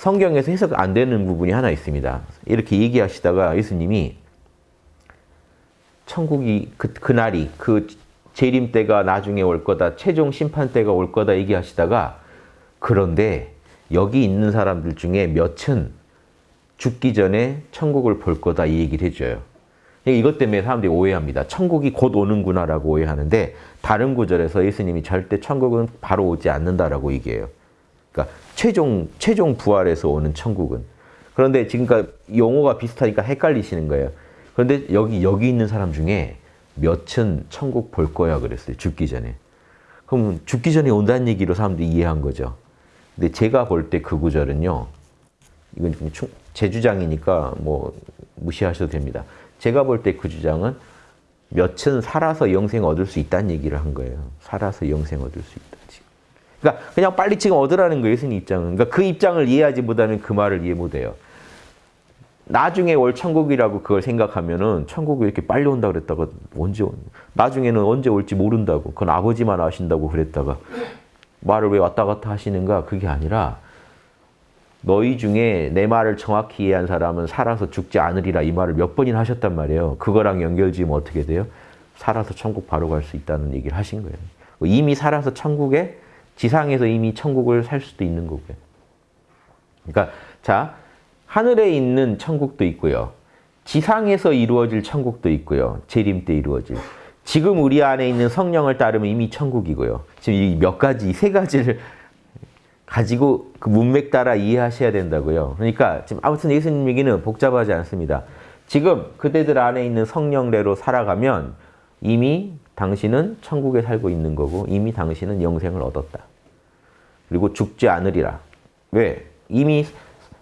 성경에서 해석 안 되는 부분이 하나 있습니다. 이렇게 얘기하시다가 예수님이 천국이 그, 그날이 그 재림 때가 나중에 올 거다. 최종 심판 때가 올 거다 얘기하시다가 그런데 여기 있는 사람들 중에 몇은 죽기 전에 천국을 볼 거다 이 얘기를 해줘요. 이것 때문에 사람들이 오해합니다. 천국이 곧 오는구나라고 오해하는데 다른 구절에서 예수님이 절대 천국은 바로 오지 않는다라고 얘기해요. 그러니까 최종 최종 부활에서 오는 천국은 그런데 지금까지 용어가 비슷하니까 헷갈리시는 거예요. 그런데 여기 여기 있는 사람 중에 몇은 천국 볼 거야 그랬어요. 죽기 전에. 그럼 죽기 전에 온다는 얘기로 사람들이 이해한 거죠. 근데 제가 볼 때 그 구절은요. 이건 제 주장이니까 뭐 무시하셔도 됩니다. 제가 볼 때 그 주장은 몇은 살아서 영생 얻을 수 있다는 얘기를 한 거예요. 살아서 영생 얻을 수 있다. 지금. 그러니까 그냥 빨리 지금 얻으라는 거예요. 예수님 입장은. 그러니까 그 입장을 이해하지 못하면 그 말을 이해 못해요. 나중에 올 천국이라고 그걸 생각하면은 천국이 이렇게 빨리 온다 그랬다가 언제 온 나중에는 언제 올지 모른다고 그건 아버지만 아신다고 그랬다가 말을 왜 왔다 갔다 하시는가 그게 아니라 너희 중에 내 말을 정확히 이해한 사람은 살아서 죽지 않으리라 이 말을 몇 번이나 하셨단 말이에요. 그거랑 연결 지으면 어떻게 돼요? 살아서 천국 바로 갈 수 있다는 얘기를 하신 거예요. 이미 살아서 천국에 지상에서 이미 천국을 살 수도 있는 거고요. 그러니까 자 하늘에 있는 천국도 있고요. 지상에서 이루어질 천국도 있고요. 재림 때 이루어질. 지금 우리 안에 있는 성령을 따르면 이미 천국이고요. 지금 이 몇 가지, 세 가지를 가지고 그 문맥 따라 이해하셔야 된다고요. 그러니까 지금 아무튼 예수님 얘기는 복잡하지 않습니다. 지금 그대들 안에 있는 성령대로 살아가면 이미 당신은 천국에 살고 있는 거고 이미 당신은 영생을 얻었다. 그리고 죽지 않으리라. 왜? 이미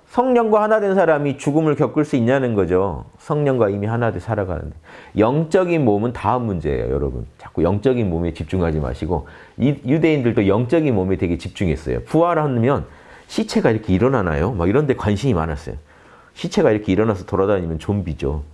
성령과 하나 된 사람이 죽음을 겪을 수 있냐는 거죠. 성령과 이미 하나 돼 살아가는데. 영적인 몸은 다음 문제예요, 여러분. 자꾸 영적인 몸에 집중하지 마시고 유대인들도 영적인 몸에 되게 집중했어요. 부활하면 시체가 이렇게 일어나나요? 막 이런 데 관심이 많았어요. 시체가 이렇게 일어나서 돌아다니면 좀비죠.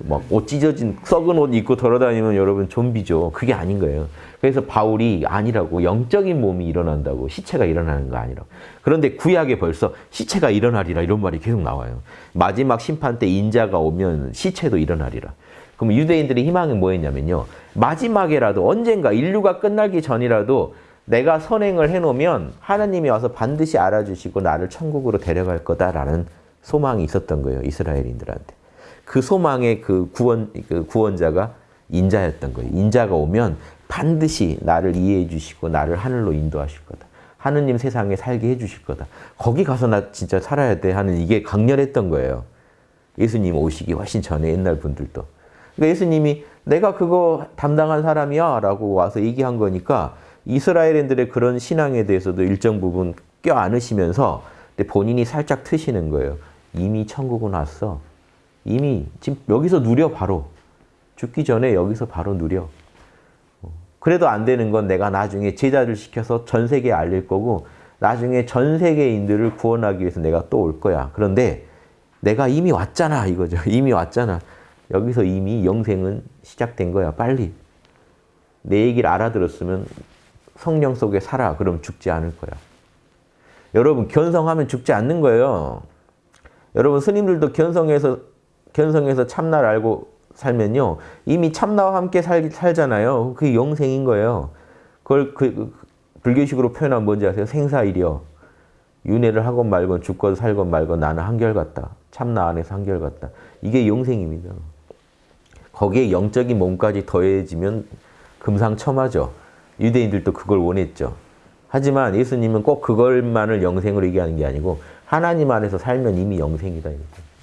막 옷 찢어진 썩은 옷 입고 돌아다니면 여러분 좀비죠. 그게 아닌 거예요. 그래서 바울이 아니라고 영적인 몸이 일어난다고 시체가 일어나는 거 아니라고. 그런데 구약에 벌써 시체가 일어나리라 이런 말이 계속 나와요. 마지막 심판 때 인자가 오면 시체도 일어나리라. 그럼 유대인들의 희망은 뭐였냐면요. 마지막에라도 언젠가 인류가 끝나기 전이라도 내가 선행을 해놓으면 하나님이 와서 반드시 알아주시고 나를 천국으로 데려갈 거다라는 소망이 있었던 거예요. 이스라엘인들한테. 그 소망의 그 구원, 그 구원자가 인자였던 거예요. 인자가 오면 반드시 나를 이해해 주시고 나를 하늘로 인도하실 거다. 하느님 세상에 살게 해 주실 거다. 거기 가서 나 진짜 살아야 돼 하는 이게 강렬했던 거예요. 예수님 오시기 훨씬 전에 옛날 분들도. 그러니까 예수님이 내가 그거 담당한 사람이야 라고 와서 얘기한 거니까 이스라엘인들의 그런 신앙에 대해서도 일정 부분 껴안으시면서 본인이 살짝 트시는 거예요. 이미 천국은 왔어. 이미 지금 여기서 누려 바로. 죽기 전에 여기서 바로 누려. 그래도 안 되는 건 내가 나중에 제자를 시켜서 전 세계에 알릴 거고 나중에 전 세계인들을 구원하기 위해서 내가 또 올 거야. 그런데 내가 이미 왔잖아 이거죠. 이미 왔잖아. 여기서 이미 영생은 시작된 거야. 빨리. 내 얘기를 알아들었으면 성령 속에 살아. 그럼 죽지 않을 거야. 여러분 견성하면 죽지 않는 거예요. 여러분 스님들도 견성해서 견성해서 참나를 알고 살면요. 이미 참나와 함께 살, 살잖아요. 그게 영생인 거예요. 그걸 그, 그 불교식으로 표현하면 뭔지 아세요? 생사일이요. 윤회를 하건 말건 죽건 살건 말건 나는 한결같다. 참나 안에서 한결같다. 이게 영생입니다. 거기에 영적인 몸까지 더해지면 금상첨화죠. 유대인들도 그걸 원했죠. 하지만 예수님은 꼭 그걸만을 영생으로 얘기하는 게 아니고 하나님 안에서 살면 이미 영생이다. 이렇게.